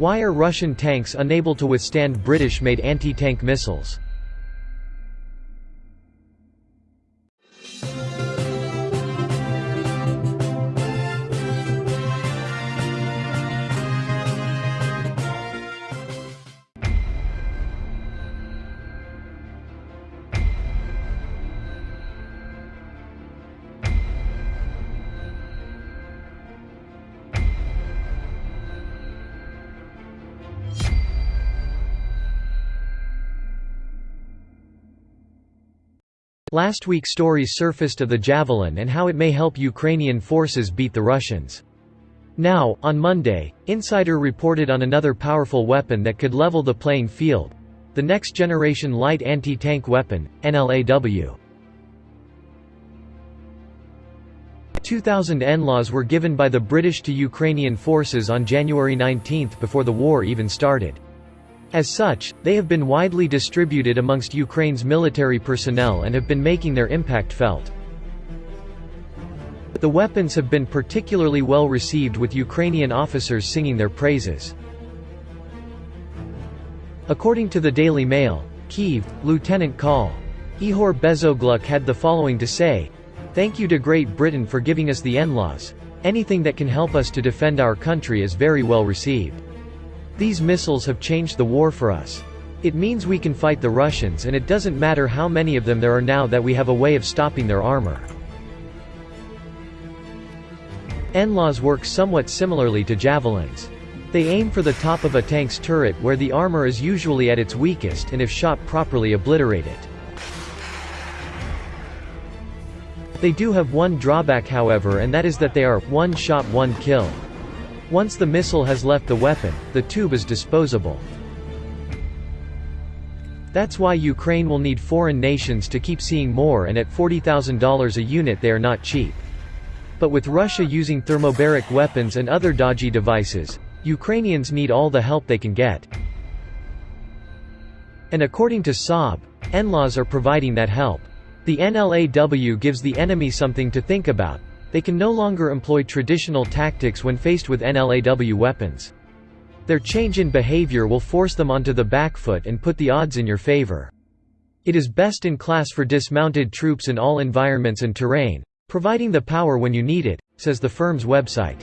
Why are Russian tanks unable to withstand British-made anti-tank missiles? Last week stories surfaced of the Javelin and how it may help Ukrainian forces beat the Russians. Now, on Monday, Insider reported on another powerful weapon that could level the playing field. The Next Generation Light Anti-Tank Weapon, NLAW. 2,000 NLAWs were given by the British to Ukrainian forces on January 19 before the war even started. As such, they have been widely distributed amongst Ukraine's military personnel and have been making their impact felt. The weapons have been particularly well received with Ukrainian officers singing their praises. According to the Daily Mail, Kyiv, Lieutenant Col. Ihor Bezogluk had the following to say, Thank you to Great Britain for giving us the NLAWs. Anything that can help us to defend our country is very well received. These missiles have changed the war for us. It means we can fight the Russians and it doesn't matter how many of them there are now that we have a way of stopping their armor. NLAWs work somewhat similarly to javelins. They aim for the top of a tank's turret where the armor is usually at its weakest and if shot properly obliterate it. They do have one drawback however and that is that they are, one shot one kill. Once the missile has left the weapon, the tube is disposable. That's why Ukraine will need foreign nations to keep seeing more and at $40,000 a unit they are not cheap. But with Russia using thermobaric weapons and other dodgy devices, Ukrainians need all the help they can get. And according to Saab, NLAWs are providing that help. The NLAW gives the enemy something to think about, they can no longer employ traditional tactics when faced with NLAW weapons. Their change in behavior will force them onto the back foot and put the odds in your favor. It is best in class for dismounted troops in all environments and terrain, providing the power when you need it, says the firm's website.